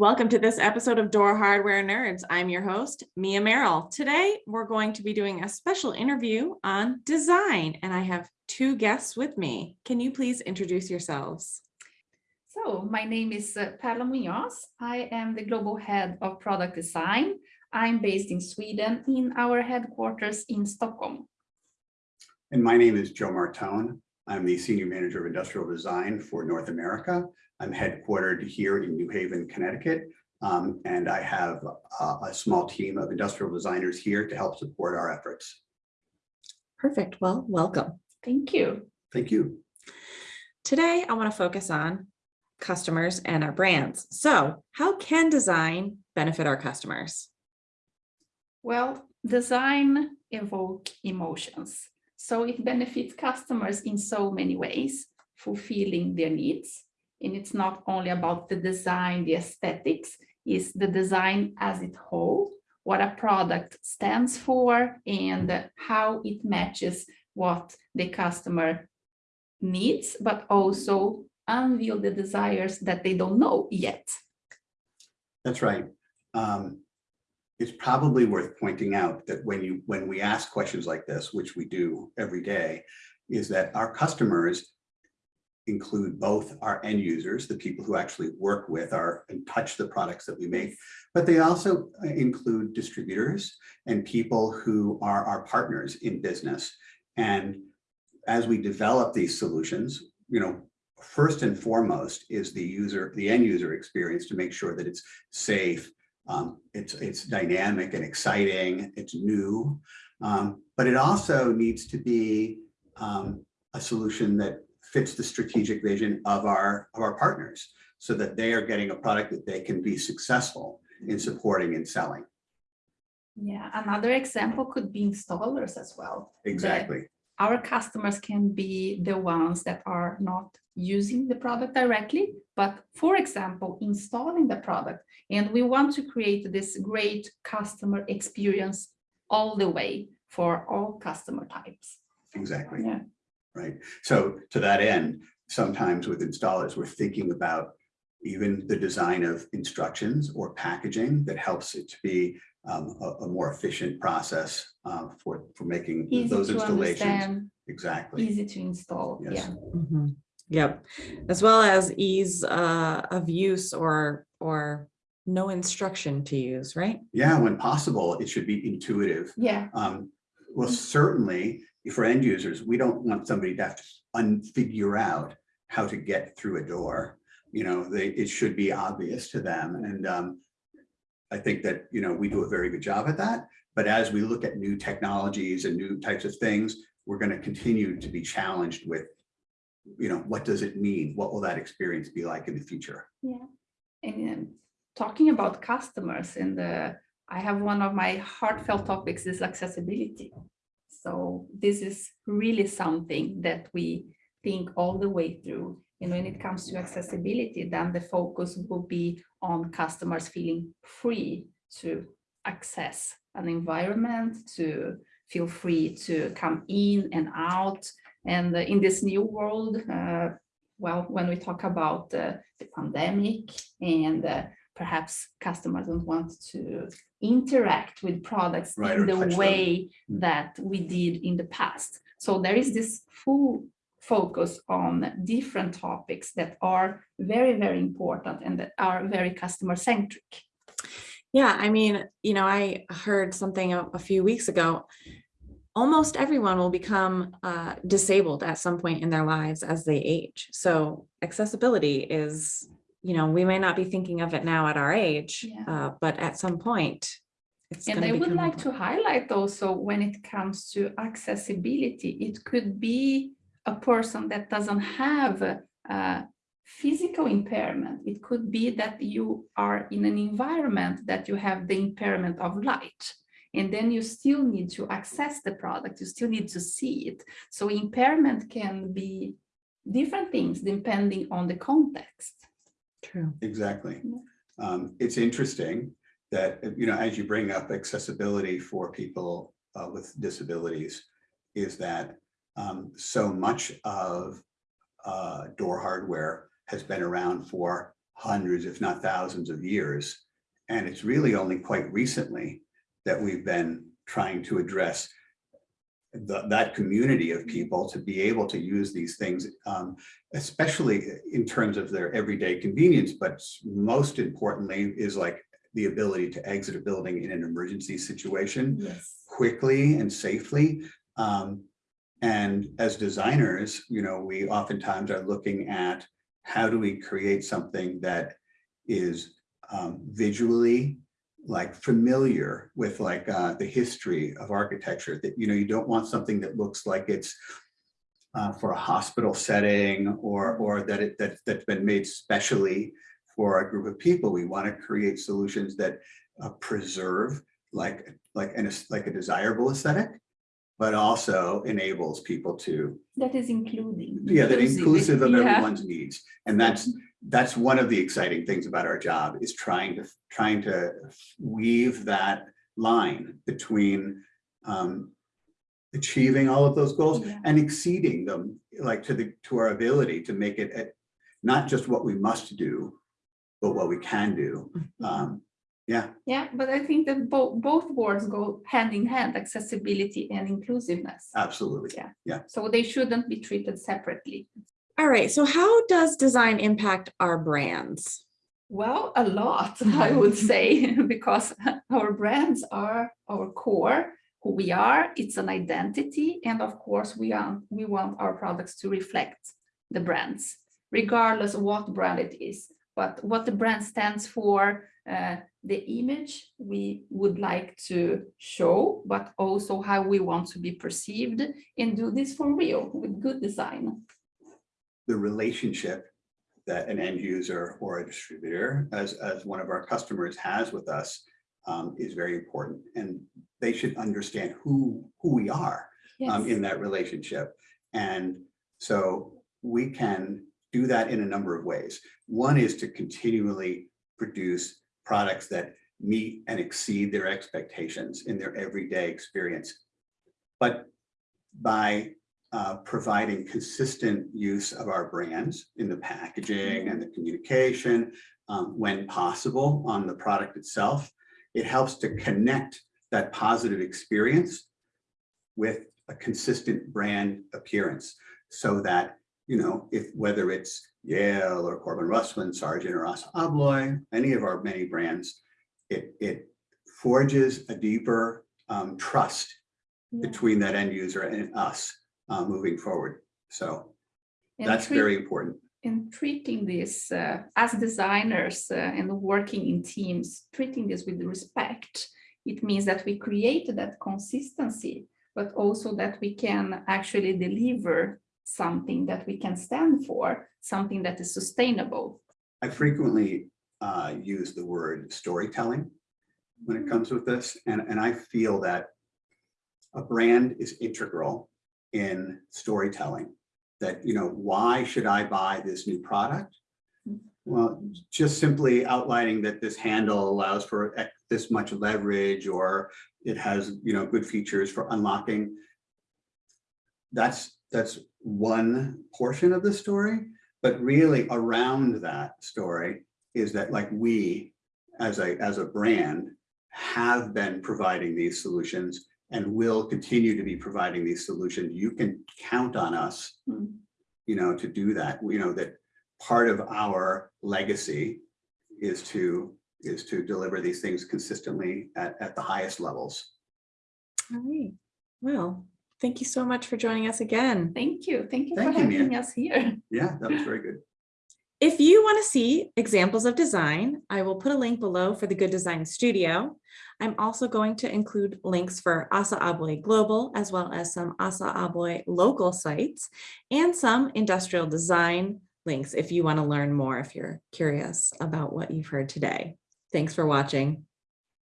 Welcome to this episode of Door Hardware Nerds. I'm your host, Mia Merrill. Today, we're going to be doing a special interview on design, and I have two guests with me. Can you please introduce yourselves? So my name is uh, Perla Munoz. I am the global head of product design. I'm based in Sweden in our headquarters in Stockholm. And my name is Joe Martone. I'm the Senior Manager of Industrial Design for North America. I'm headquartered here in New Haven, Connecticut. um, and I have a, a small team of industrial designers here to help support our efforts. Perfect. Well, welcome. Thank you. Thank you. Today, I want to focus on customers and our brands. So how can design benefit our customers? Well, design evoke emotions. So it benefits customers in so many ways, fulfilling their needs. And it's not only about the design, the aesthetics, is the design as it whole, what a product stands for and how it matches what the customer needs, but also unveil the desires that they don't know yet. That's right. Um, it's probably worth pointing out that when you when we ask questions like this, which we do every day, is that our customers include both our end users, the people who actually work with our and touch the products that we make, but they also uh, include distributors and people who are our partners in business. And as we develop these solutions, you know, first and foremost is the user, the end user experience to make sure that it's safe, um, it's, it's dynamic and exciting, it's new, um, but it also needs to be um, a solution that fits the strategic vision of our, of our partners so that they are getting a product that they can be successful in supporting and selling. Yeah, another example could be installers as well. Exactly. Our customers can be the ones that are not using the product directly, but for example, installing the product. And we want to create this great customer experience all the way for all customer types. Exactly. Yeah. Right. So to that end, sometimes with installers, we're thinking about even the design of instructions or packaging that helps it to be um, a, a more efficient process uh, for, for making Easy those installations. understand, Exactly. easy to install, Yes. yeah. Mhm. Yep, as well as ease uh, of use or or no instruction to use, right? Yeah, when possible, it should be intuitive. Yeah, Um, well, certainly for end users, we don't want somebody to have to unfigure out how to get through a door. You know, they, it should be obvious to them. And um, I think that, you know, we do a very good job at that. But as we look at new technologies and new types of things, we're going to continue to be challenged with, you know, what does it mean? What will that experience be like in the future? yeah. And talking about customers and uh, I have one of my heartfelt topics is accessibility. So this is really something that we think all the way through. And when it comes to accessibility, then the focus will be on customers feeling free to access an environment, to feel free to come in and out. And uh, in this new world, uh, well, when we talk about uh, the pandemic and uh, perhaps customers don't want to interact with products Right, in the way Mm. that we did in the past. So there is this full focus on different topics that are very, very important and that are very customer centric. Yeah, I mean, you know, I heard something a, a few weeks ago. Almost everyone will become uh, disabled at some point in their lives as they age. So accessibility is, you know, we may not be thinking of it now at our age, Yeah. uh, but at some point. It's And I would like to highlight also when it comes to accessibility, it could be a person that doesn't have a, a physical impairment. It could be that you are in an environment that you have the impairment of light. And then you still need to access the product, you still need to see it. So impairment can be different things depending on the context. True. Exactly. Um, it's interesting that, you know, as you bring up accessibility for people uh, with disabilities, is that um, so much of uh, door hardware has been around for hundreds, if not thousands of years. And it's really only quite recently that we've been trying to address the, that community of people to be able to use these things, um, especially in terms of their everyday convenience, but most importantly is like the ability to exit a building in an emergency situation Yes. quickly and safely. Um, and as designers, you know, we oftentimes are looking at how do we create something that is um, visually like familiar with like uh, the history of architecture that, you know, you don't want something that looks like it's uh, for a hospital setting or, or that it, that, that's been made specially for a group of people. We want to create solutions that uh, preserve like, like, an, like a desirable aesthetic, but also enables people to, That is including. yeah, that inclusive of Yeah. everyone's needs. And that's, that's one of the exciting things about our job is trying to, trying to weave that line between um, achieving all of those goals Yeah. and exceeding them, like to the, to our ability to make it at- not just what we must do, but what we can do. Um, yeah, Yeah, but I think that both, both words go hand in hand, accessibility and inclusiveness. absolutely. Yeah yeah so they shouldn't be treated separately. All right, so how does design impact our brands? Well, a lot, I would say, because our brands are our core, who we are, it's an identity. And of course, we are, we want our products to reflect the brands, regardless of what brand it is. But what the brand stands for, uh, the image we would like to show, but also how we want to be perceived and do this for real with good design. The relationship that an end user or a distributor, as, as one of our customers has with us, um, is very important. And they should understand who, who we are um, in that relationship. And so we can do that in a number of ways. One is to continually produce products that meet and exceed their expectations in their everyday experience. But by uh, providing consistent use of our brands in the packaging and the communication, um, when possible on the product itself, it helps to connect that positive experience with a consistent brand appearance so that, you know, if whether it's Yale or Corbin Russwin, Sargent or Assa Abloy, any of our many brands, it, it forges a deeper um, trust Yeah. between that end user and us uh, moving forward. So And that's very important. in treating this uh, as designers uh, and working in teams, treating this with respect, it means that we create that consistency, but also that we can actually deliver something that we can stand for, something that is sustainable. I frequently uh, use the word storytelling when it comes with this, and, and I feel that a brand is integral in storytelling. That, you know, why should I buy this new product? Hmm. Well, just simply outlining that this handle allows for this much leverage, or it has, you know, good features for unlocking. That's, that's one portion of the story. But really around that story is that like we, as a, as a brand, have been providing these solutions and will continue to be providing these solutions. You can count on us, Hmm. you know, to do that. You know, that part of our legacy is to, is to deliver these things consistently at, at the highest levels. All right, well, thank you so much for joining us again. Thank you. Thank you for Thank you, Mia. having us here. Yeah, that was very good. If you want to see examples of design, I will put a link below for the Good Design Studio. I'm also going to include links for Assa Abloy Global, as well as some Assa Abloy local sites and some industrial design links if you want to learn more, if you're curious about what you've heard today. Thanks for watching.